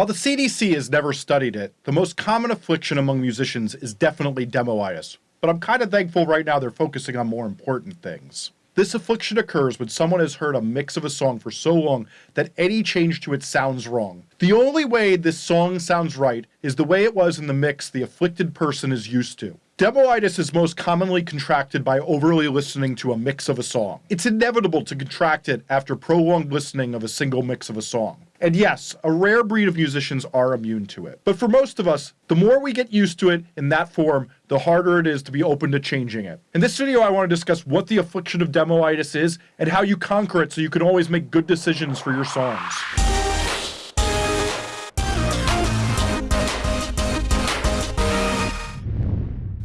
While the CDC has never studied it, the most common affliction among musicians is definitely demoitis, but I'm kind of thankful right now they're focusing on more important things. This affliction occurs when someone has heard a mix of a song for so long that any change to it sounds wrong. The only way this song sounds right is the way it was in the mix the afflicted person is used to. Demoitis is most commonly contracted by overly listening to a mix of a song. It's inevitable to contract it after prolonged listening of a single mix of a song. And yes, a rare breed of musicians are immune to it. But for most of us, the more we get used to it in that form, the harder it is to be open to changing it. In this video, I want to discuss what the affliction of demoitis is and how you conquer it so you can always make good decisions for your songs.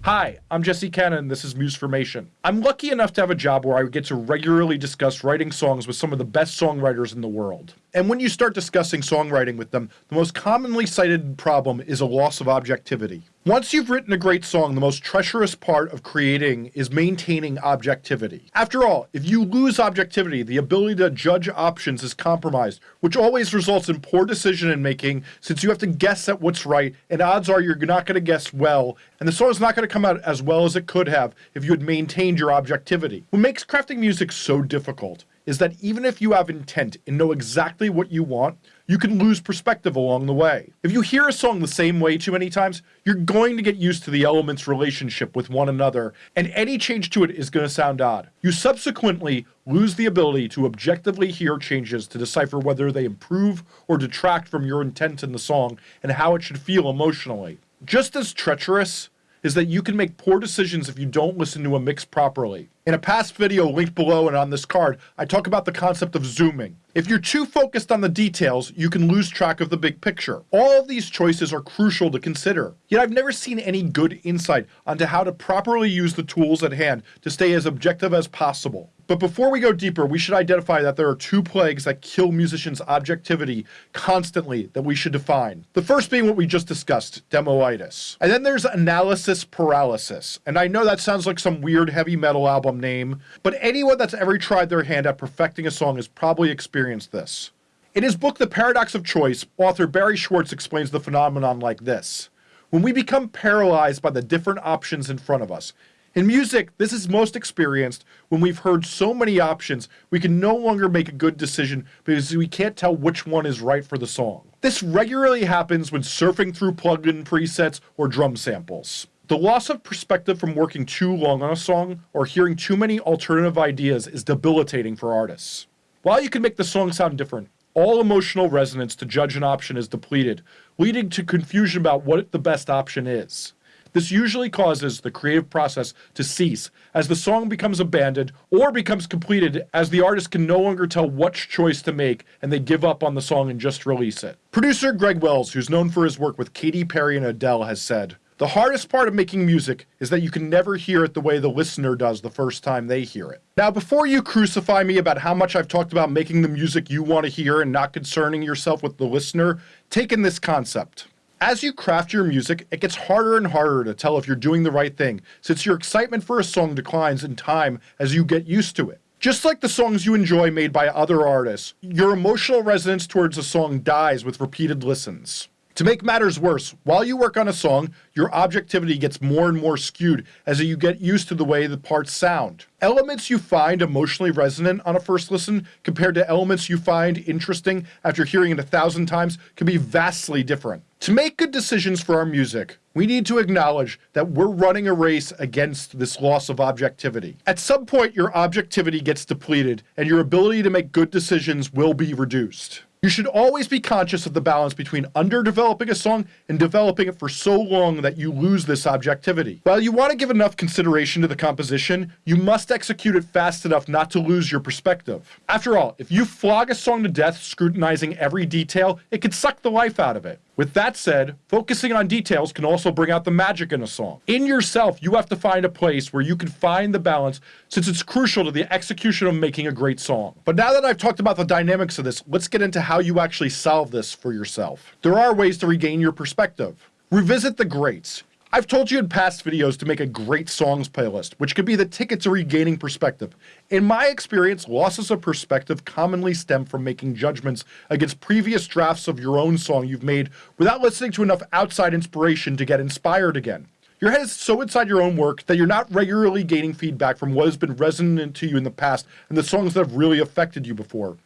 Hi, I'm Jesse Cannon this is Musformation. I'm lucky enough to have a job where I get to regularly discuss writing songs with some of the best songwriters in the world. And when you start discussing songwriting with them, the most commonly cited problem is a loss of objectivity. Once you've written a great song, the most treacherous part of creating is maintaining objectivity. After all, if you lose objectivity, the ability to judge options is compromised, which always results in poor decision making since you have to guess at what's right, and odds are you're not going to guess well, and the song is not going to come out as well as it could have if you had maintained your objectivity. What makes crafting music so difficult is that even if you have intent and know exactly what you want, you can lose perspective along the way. If you hear a song the same way too many times, you're going to get used to the elements' relationship with one another, and any change to it is going to sound odd. You subsequently lose the ability to objectively hear changes to decipher whether they improve or detract from your intent in the song and how it should feel emotionally. Just as treacherous is that you can make poor decisions if you don't listen to a mix properly. In a past video linked below and on this card, I talk about the concept of zooming. If you're too focused on the details, you can lose track of the big picture. All of these choices are crucial to consider. Yet I've never seen any good insight onto how to properly use the tools at hand to stay as objective as possible. But before we go deeper, we should identify that there are two plagues that kill musicians' objectivity constantly that we should define. The first being what we just discussed, demoitis. And then there's analysis paralysis. And I know that sounds like some weird heavy metal album name, but anyone that's ever tried their hand at perfecting a song has probably experienced this. In his book The Paradox of Choice, author Barry Schwartz explains the phenomenon like this. When we become paralyzed by the different options in front of us, in music, this is most experienced when we've heard so many options, we can no longer make a good decision because we can't tell which one is right for the song. This regularly happens when surfing through plugin presets or drum samples. The loss of perspective from working too long on a song or hearing too many alternative ideas is debilitating for artists. While you can make the song sound different, all emotional resonance to judge an option is depleted, leading to confusion about what the best option is. This usually causes the creative process to cease as the song becomes abandoned or becomes completed as the artist can no longer tell which choice to make and they give up on the song and just release it. Producer Greg Wells, who's known for his work with Katy Perry and Adele, has said, the hardest part of making music is that you can never hear it the way the listener does the first time they hear it. Now, before you crucify me about how much I've talked about making the music you want to hear and not concerning yourself with the listener, take in this concept. As you craft your music, it gets harder and harder to tell if you're doing the right thing, since your excitement for a song declines in time as you get used to it. Just like the songs you enjoy made by other artists, your emotional resonance towards a song dies with repeated listens. To make matters worse, while you work on a song, your objectivity gets more and more skewed as you get used to the way the parts sound. Elements you find emotionally resonant on a first listen compared to elements you find interesting after hearing it a thousand times can be vastly different. To make good decisions for our music, we need to acknowledge that we're running a race against this loss of objectivity. At some point, your objectivity gets depleted and your ability to make good decisions will be reduced. You should always be conscious of the balance between underdeveloping a song and developing it for so long that you lose this objectivity. While you want to give enough consideration to the composition, you must execute it fast enough not to lose your perspective. After all, if you flog a song to death scrutinizing every detail, it could suck the life out of it. With that said, focusing on details can also bring out the magic in a song. In yourself, you have to find a place where you can find the balance since it's crucial to the execution of making a great song. But now that I've talked about the dynamics of this, let's get into how you actually solve this for yourself. There are ways to regain your perspective. Revisit the greats. I've told you in past videos to make a great songs playlist, which could be the ticket to regaining perspective. In my experience, losses of perspective commonly stem from making judgments against previous drafts of your own song you've made without listening to enough outside inspiration to get inspired again. Your head is so inside your own work that you're not regularly gaining feedback from what has been resonant to you in the past and the songs that have really affected you before.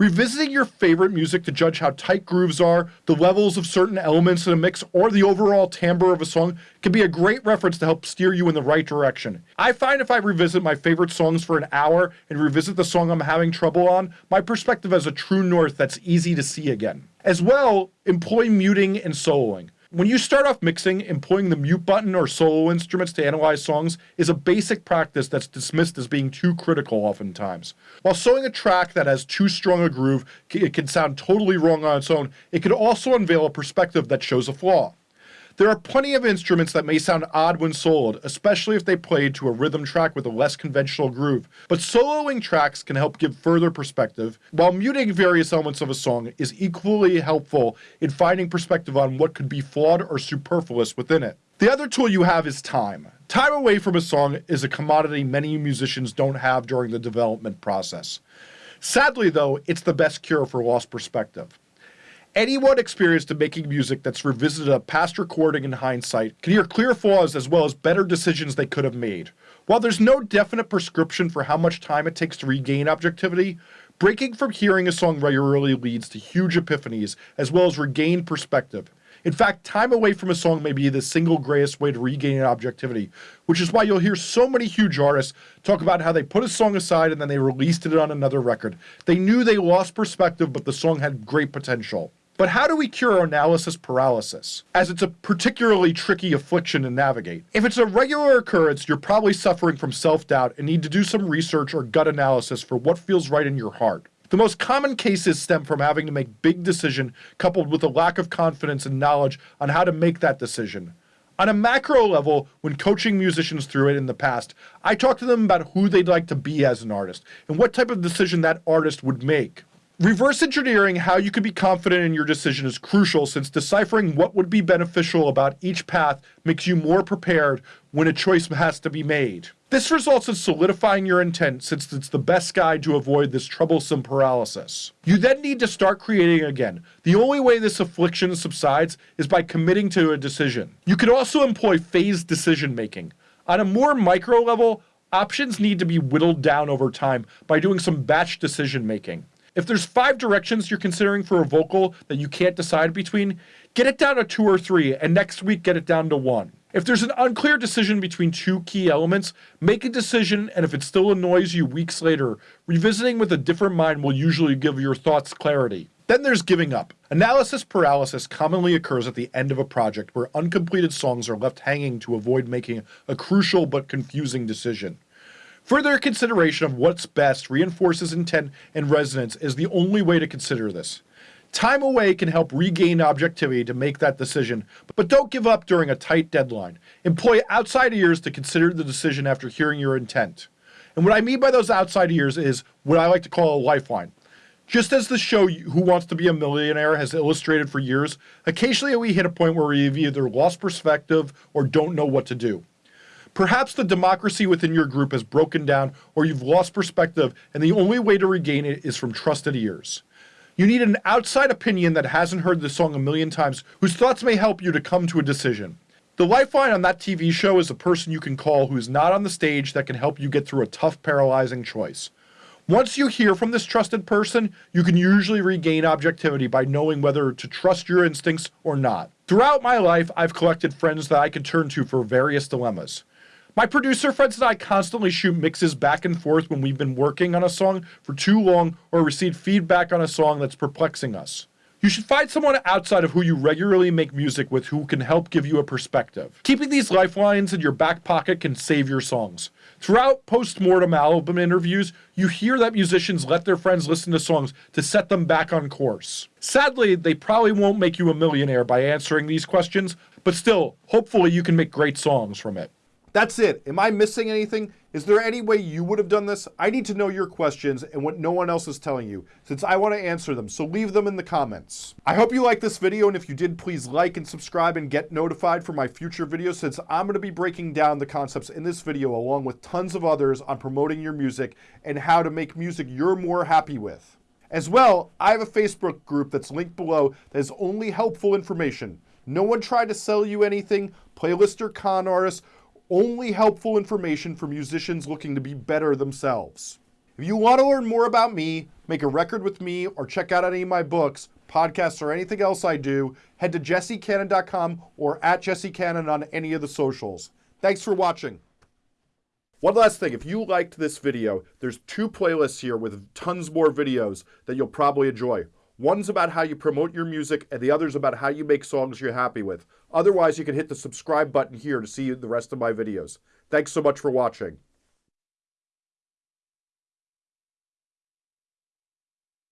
Revisiting your favorite music to judge how tight grooves are, the levels of certain elements in a mix, or the overall timbre of a song can be a great reference to help steer you in the right direction. I find if I revisit my favorite songs for an hour and revisit the song I'm having trouble on, my perspective has a true north that's easy to see again. As well, employ muting and soloing. When you start off mixing, employing the mute button or solo instruments to analyze songs is a basic practice that's dismissed as being too critical oftentimes. While sewing a track that has too strong a groove, it can sound totally wrong on its own, it can also unveil a perspective that shows a flaw. There are plenty of instruments that may sound odd when soloed, especially if they played to a rhythm track with a less conventional groove, but soloing tracks can help give further perspective, while muting various elements of a song is equally helpful in finding perspective on what could be flawed or superfluous within it. The other tool you have is time. Time away from a song is a commodity many musicians don't have during the development process. Sadly, though, it's the best cure for lost perspective. Anyone experienced in making music that's revisited a past recording in hindsight can hear clear flaws as well as better decisions they could have made. While there's no definite prescription for how much time it takes to regain objectivity, breaking from hearing a song regularly leads to huge epiphanies as well as regained perspective. In fact, time away from a song may be the single greatest way to regain objectivity, which is why you'll hear so many huge artists talk about how they put a song aside and then they released it on another record. They knew they lost perspective, but the song had great potential. But how do we cure analysis paralysis, as it's a particularly tricky affliction to navigate? If it's a regular occurrence, you're probably suffering from self-doubt and need to do some research or gut analysis for what feels right in your heart. The most common cases stem from having to make big decision coupled with a lack of confidence and knowledge on how to make that decision. On a macro level, when coaching musicians through it in the past, I talk to them about who they'd like to be as an artist and what type of decision that artist would make. Reverse engineering how you can be confident in your decision is crucial since deciphering what would be beneficial about each path makes you more prepared when a choice has to be made. This results in solidifying your intent since it's the best guide to avoid this troublesome paralysis. You then need to start creating again. The only way this affliction subsides is by committing to a decision. You could also employ phased decision making. On a more micro level, options need to be whittled down over time by doing some batch decision making. If there's five directions you're considering for a vocal that you can't decide between, get it down to two or three, and next week get it down to one. If there's an unclear decision between two key elements, make a decision, and if it still annoys you weeks later, revisiting with a different mind will usually give your thoughts clarity. Then there's giving up. Analysis paralysis commonly occurs at the end of a project where uncompleted songs are left hanging to avoid making a crucial but confusing decision. Further consideration of what's best reinforces intent and resonance is the only way to consider this. Time away can help regain objectivity to make that decision, but don't give up during a tight deadline. Employ outside ears to consider the decision after hearing your intent. And what I mean by those outside ears is what I like to call a lifeline. Just as the show Who Wants to Be a Millionaire has illustrated for years, occasionally we hit a point where we've either lost perspective or don't know what to do. Perhaps the democracy within your group has broken down or you've lost perspective and the only way to regain it is from trusted ears. You need an outside opinion that hasn't heard the song a million times, whose thoughts may help you to come to a decision. The lifeline on that TV show is a person you can call who is not on the stage that can help you get through a tough, paralyzing choice. Once you hear from this trusted person, you can usually regain objectivity by knowing whether to trust your instincts or not. Throughout my life, I've collected friends that I can turn to for various dilemmas. My producer friends and I constantly shoot mixes back and forth when we've been working on a song for too long or receive feedback on a song that's perplexing us. You should find someone outside of who you regularly make music with who can help give you a perspective. Keeping these lifelines in your back pocket can save your songs. Throughout post-mortem album interviews, you hear that musicians let their friends listen to songs to set them back on course. Sadly, they probably won't make you a millionaire by answering these questions, but still, hopefully you can make great songs from it. That's it. Am I missing anything? Is there any way you would have done this? I need to know your questions and what no one else is telling you, since I want to answer them, so leave them in the comments. I hope you liked this video, and if you did, please like and subscribe and get notified for my future videos, since I'm going to be breaking down the concepts in this video along with tons of others on promoting your music and how to make music you're more happy with. As well, I have a Facebook group that's linked below that is only helpful information. No one tried to sell you anything, playlist or con artists, only helpful information for musicians looking to be better themselves. If you want to learn more about me, make a record with me, or check out any of my books, podcasts, or anything else I do, head to jessecannon.com or at jessecannon on any of the socials. Thanks for watching. One last thing, if you liked this video, there's two playlists here with tons more videos that you'll probably enjoy. One's about how you promote your music, and the other's about how you make songs you're happy with. Otherwise, you can hit the subscribe button here to see the rest of my videos. Thanks so much for watching.